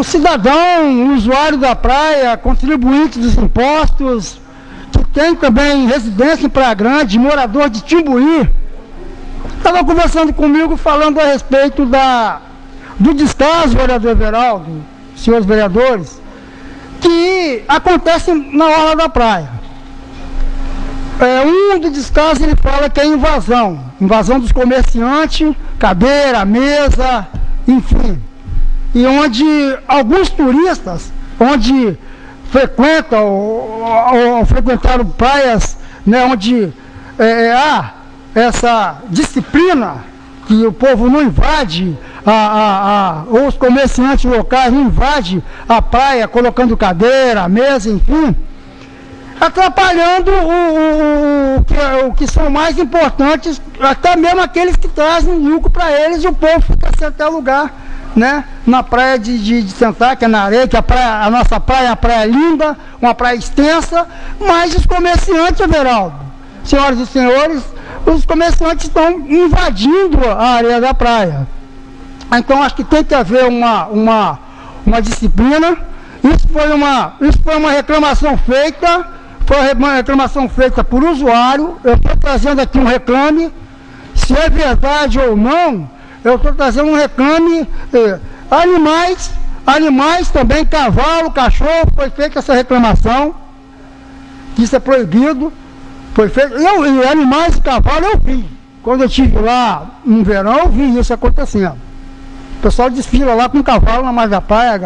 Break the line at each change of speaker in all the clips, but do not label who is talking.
um cidadão, usuário da praia, contribuinte dos impostos, que tem também residência em Praia Grande, morador de Timbuí, estava conversando comigo falando a respeito da, do descaso, vereador Everaldo, senhores vereadores, que acontece na hora da praia. É, um dos descasos ele fala que é invasão, invasão dos comerciantes, cadeira, mesa, enfim. E onde alguns turistas, onde frequentam ou, ou frequentaram praias né, onde é, é, há essa disciplina que o povo não invade, a, a, a, ou os comerciantes locais não invadem a praia colocando cadeira, mesa, enfim atrapalhando o, o, o, que, o que são mais importantes, até mesmo aqueles que trazem lucro para eles, e o povo fica sem até lugar, né? Na praia de, de, de que é na areia, que a, praia, a nossa praia é uma praia linda, uma praia extensa, mas os comerciantes, Everaldo, senhoras e senhores, os comerciantes estão invadindo a areia da praia. Então acho que tem que haver uma, uma, uma disciplina. Isso foi uma, isso foi uma reclamação feita foi uma reclamação feita por usuário, eu estou trazendo aqui um reclame, se é verdade ou não, eu estou trazendo um reclame, eh, animais, animais também, cavalo, cachorro, foi feita essa reclamação, isso é proibido, foi feito, eu, e animais e cavalo eu vi, quando eu estive lá no verão, eu vi isso acontecendo. O pessoal desfila lá com um cavalo na margem da praia,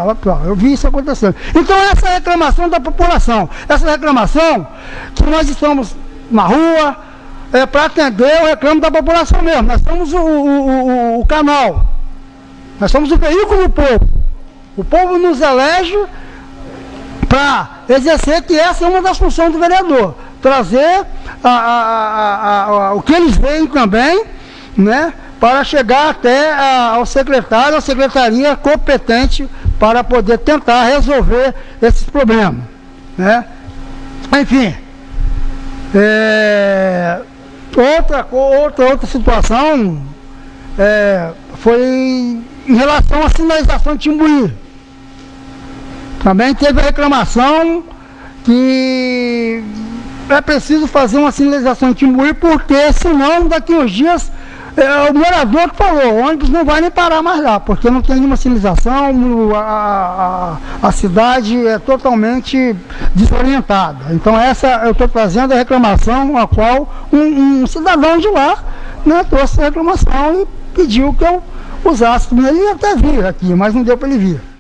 eu vi isso acontecendo. Então essa é reclamação da população, essa reclamação que nós estamos na rua é, para atender o reclamo da população mesmo. Nós somos o, o, o, o canal, nós somos o veículo do povo. O povo nos elege para exercer que essa é uma das funções do vereador. Trazer a, a, a, o que eles veem também, né? para chegar até ao secretário, a secretaria competente para poder tentar resolver esses problemas. Né? Enfim, é, outra, outra, outra situação é, foi em relação à sinalização de Timbuí. Também teve a reclamação que é preciso fazer uma sinalização de Timbuí, porque senão daqui uns dias é o morador que falou, o ônibus não vai nem parar mais lá, porque não tem nenhuma sinalização, a, a, a cidade é totalmente desorientada. Então essa eu estou trazendo a reclamação a qual um, um cidadão de lá né, trouxe a reclamação e pediu que eu usasse. Ele até vir aqui, mas não deu para ele vir.